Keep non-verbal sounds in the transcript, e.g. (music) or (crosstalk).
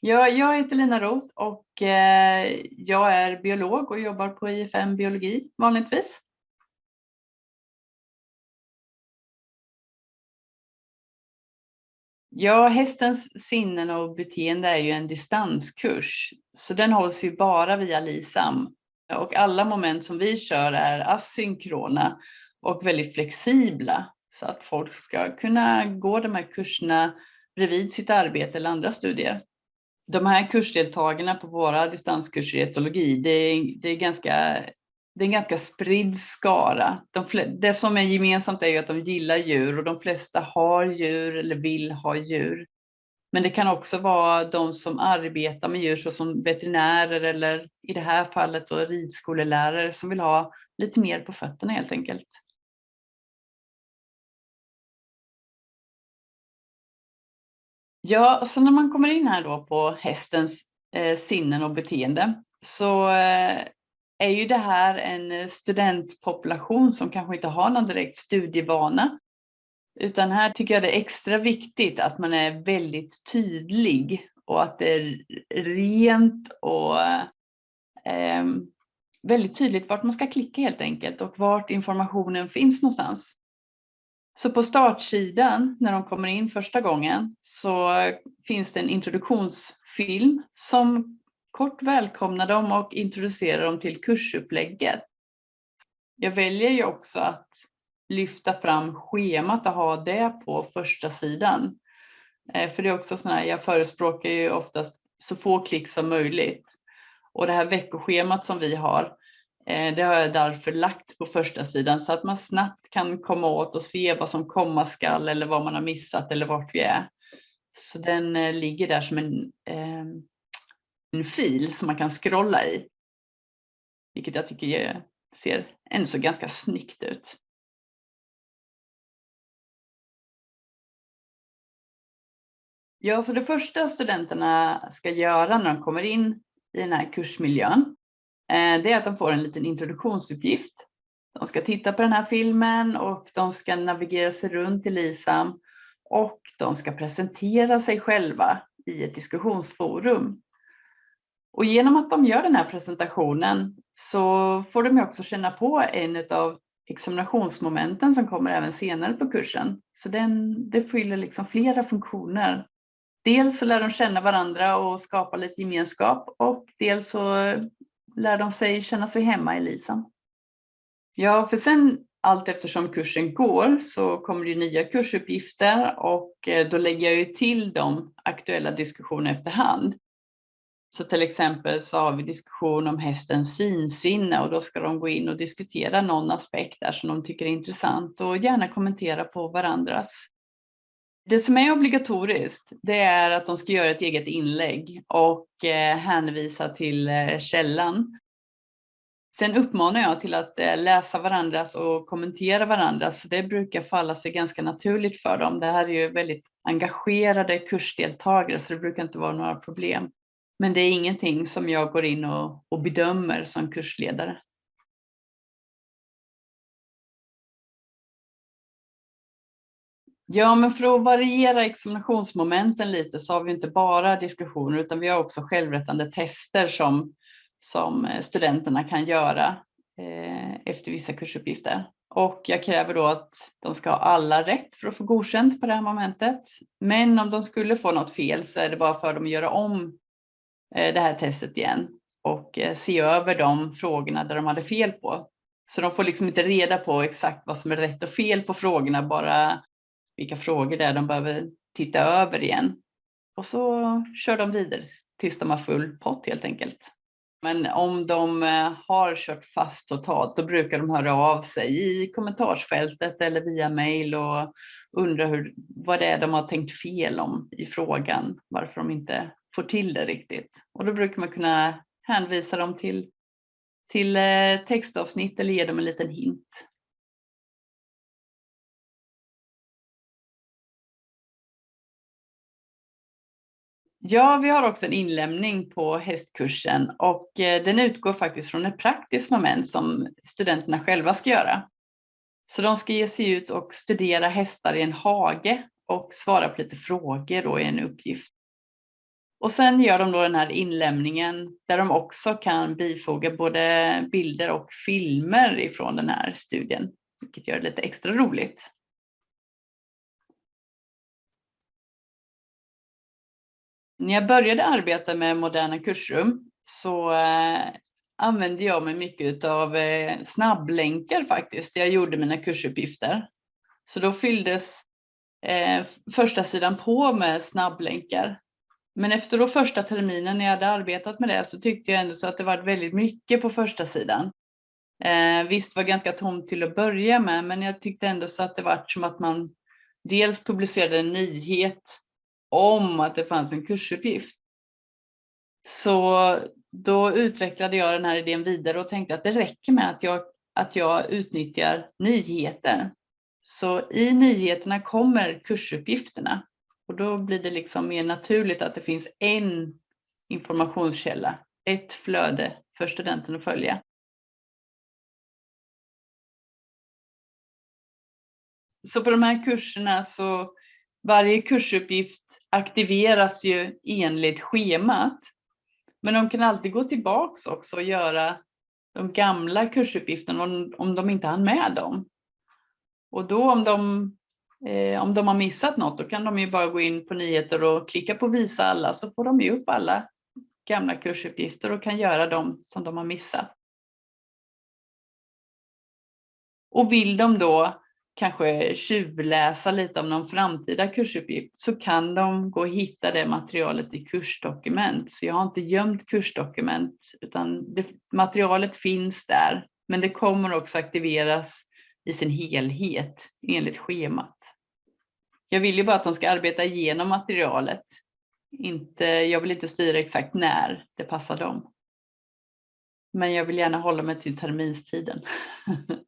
Jag, jag heter Lina Roth och eh, jag är biolog och jobbar på IFM biologi vanligtvis. Ja, hästens sinnen och beteende är ju en distanskurs, så den hålls ju bara via LISAM. Och alla moment som vi kör är asynkrona och väldigt flexibla så att folk ska kunna gå de här kurserna bredvid sitt arbete eller andra studier de här kursdeltagarna på våra distanskurser i etologi, det är, det är, ganska, det är en ganska spridd skara. De, det som är gemensamt är ju att de gillar djur och de flesta har djur eller vill ha djur. Men det kan också vara de som arbetar med djur såsom veterinärer eller i det här fallet då ridskolelärare som vill ha lite mer på fötterna helt enkelt. Ja, så när man kommer in här då på hästens eh, sinnen och beteende så eh, är ju det här en eh, studentpopulation som kanske inte har någon direkt studievana. Utan här tycker jag det är extra viktigt att man är väldigt tydlig och att det är rent och eh, väldigt tydligt vart man ska klicka helt enkelt och vart informationen finns någonstans. Så på startsidan när de kommer in första gången så finns det en introduktionsfilm som kort välkomnar dem och introducerar dem till kursupplägget. Jag väljer ju också att lyfta fram schemat och ha det på första sidan. Eh, för det är också så här, jag förespråkar ju oftast så få klick som möjligt. Och det här veckoschemat som vi har, Eh, det har jag därför lagt på första sidan så att man snabbt kan komma åt och se vad som komma skall eller vad man har missat eller vart vi är. Så den eh, ligger där som en, ehm, en fil som man kan scrolla i. Vilket jag tycker ser ändå så ganska snyggt ut. Ja, så det första studenterna ska göra när de kommer in i den här kursmiljön Eh, det är att de får en liten introduktionsuppgift. De ska titta på den här filmen och de ska navigera sig runt i LISAM och de ska presentera sig själva i ett diskussionsforum. Och genom att de gör den här presentationen så får de också känna på en av examinationsmomenten som kommer även senare på kursen. Så den, det fyller liksom flera funktioner. Dels så lär de känna varandra och skapa lite gemenskap och dels så lär de sig känna sig hemma i LISAM. Ja, för sen allt eftersom kursen går så kommer det nya kursuppgifter och eh, då lägger jag ju till de aktuella diskussionerna efterhand. Så till exempel så har vi diskussion om hästens synsinne och då ska de gå in och diskutera någon aspekt där som de tycker är intressant och gärna kommentera på varandras. Det som är obligatoriskt, det är att de ska göra ett eget inlägg och eh, hänvisa till eh, källan. Sen uppmanar jag till att eh, läsa varandras och kommentera varandras. Det brukar falla sig ganska naturligt för dem. Det här är ju väldigt engagerade kursdeltagare så det brukar inte vara några problem. Men det är ingenting som jag går in och, och bedömer som kursledare. Ja, men för att variera examinationsmomenten lite så har vi inte bara diskussioner utan vi har också självrättande tester som, som eh, studenterna kan göra eh, efter vissa kursuppgifter. Och jag kräver då att de ska ha alla rätt för att få godkänt på det här momentet. Men om de skulle få något fel så är det bara för dem att göra om eh, det här testet igen och eh, se över de frågorna där de hade fel på. Så de får liksom inte reda på exakt vad som är rätt och fel på frågorna, bara vilka frågor det är de behöver titta över igen. Och så kör de vidare tills de har full pott helt enkelt. Men om de eh, har kört fast totalt, då brukar de höra av sig i kommentarsfältet eller via mail och undra hur, vad det är de har tänkt fel om i frågan, varför de inte får till det riktigt. Och då brukar man kunna hänvisa dem till, till eh, textavsnitt eller ge dem en liten hint. Ja, vi har också en inlämning på hästkursen och eh, den utgår faktiskt från ett praktiskt moment som studenterna själva ska göra. Så de ska ge sig ut och studera hästar i en hage och svara på lite frågor då i en uppgift. Och sen gör de då den här inlämningen där de också kan bifoga både bilder och filmer ifrån den här studien, vilket gör det lite extra roligt. När jag började arbeta med moderna kursrum så eh, använde jag mig mycket av eh, snabblänkar faktiskt. Jag gjorde mina kursuppgifter. Så då fylldes eh, första sidan på med snabblänkar. Men efter då första terminen när jag hade arbetat med det så tyckte jag ändå så att det var väldigt mycket på första sidan. Eh, visst var ganska tomt till att börja med, men jag tyckte ändå så att det var som att man dels publicerade en nyhet om att det fanns en kursuppgift. Så då utvecklade jag den här idén vidare och tänkte att det räcker med att jag, att jag utnyttjar nyheter. Så i nyheterna kommer kursuppgifterna och då blir det liksom mer naturligt att det finns en informationskälla, ett flöde för studenten att följa. Så på de här kurserna så varje kursuppgift aktiveras ju enligt schemat. Men de kan alltid gå tillbaks också och göra de gamla kursuppgifterna om, om de inte hann med dem. Och då om de, eh, om de har missat något, då kan de ju bara gå in på nyheter och klicka på visa alla så får de ju upp alla gamla kursuppgifter och kan göra dem som de har missat. Och vill de då kanske tjuvläsa lite om någon framtida kursuppgift så kan de gå och hitta det materialet i kursdokument. Så jag har inte gömt kursdokument utan det, materialet finns där. Men det kommer också aktiveras i sin helhet enligt schemat. Jag vill ju bara att de ska arbeta igenom materialet. Inte, jag vill inte styra exakt när det passar dem. Men jag vill gärna hålla mig till terminstiden. (laughs)